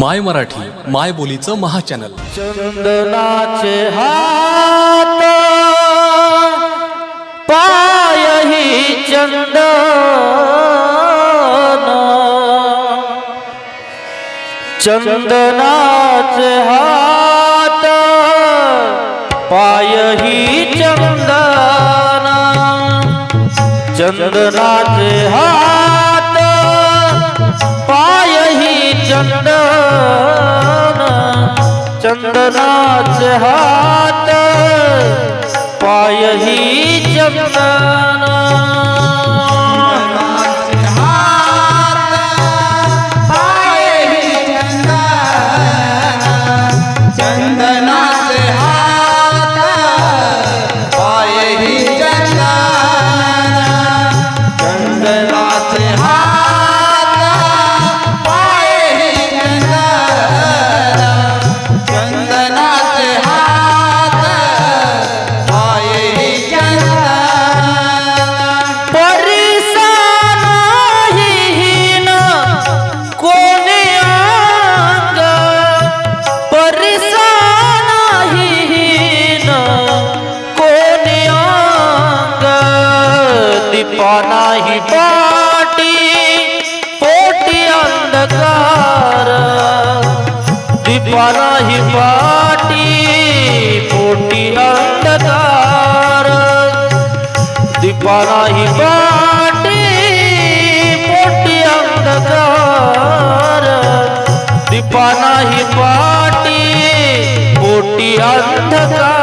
माय मराठी माय बोलीचं महाचॅनल. चंदनाचे हात पायही चंदन. चंदनाचे हात पायही चंदन. चंदनाचे हात पायही चंदन. चंदनाचे हात पायही चंदना. दीपा नाही पाटी पोटी अंधकार. दीपानाही पाटी पोटी अंधकार. दीपानाही पाटी पोटी अंधकार.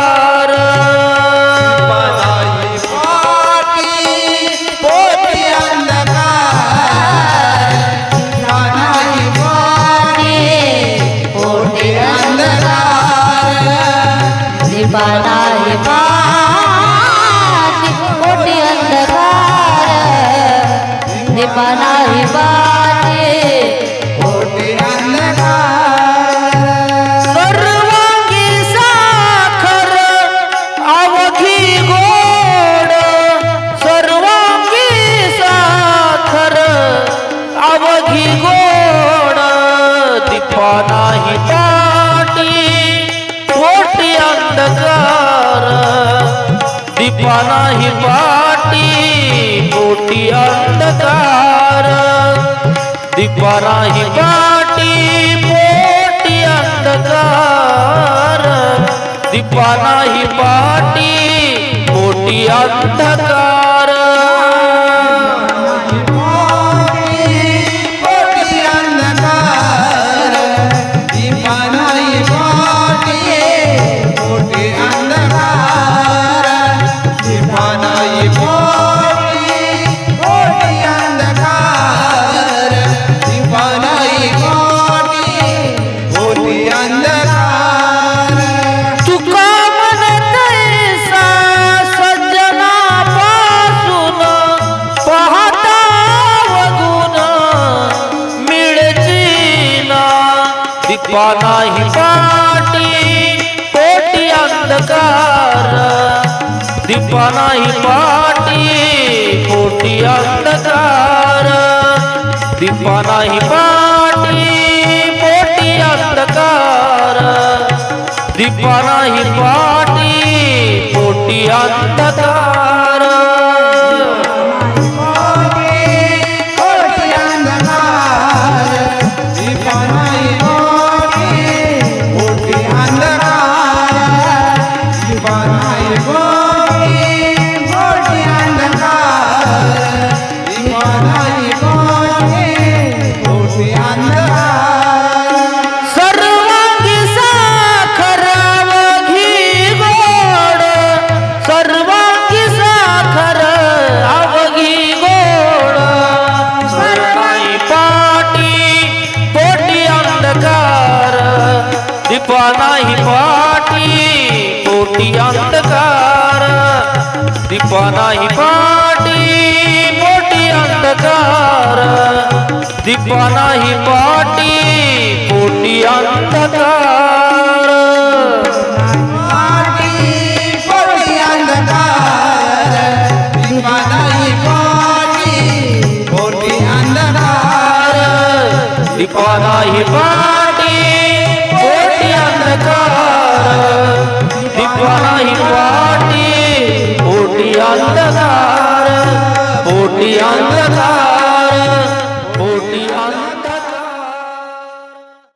दीपानाही पाटी कोटी अंधकार? दीपानाही पाटी पोटी अंधकार? सर्वांगी साखर अवघी गोड सर्वांगी साखर अवघी गोड पानाही पाटी पोटी अंधकार. दीपानाही पाटी पोटी अंधकार. दीपानाही पाटी पोटी अंधकार. दीपा नाही पाटी कोटी अंधकार. दीपा नाही पाटी कोटी अंधकार. दीपा नाही पाटी कोटी अंधकार. दीपा नाही पाटी नाही पाटी पोटी अंधकार. दीपा नाही पाटी पोटी अंधकार. दीपा नाही पाटी पोटी अंधकार. दीपा नाही पाटी अंधकार पोटी अंधकार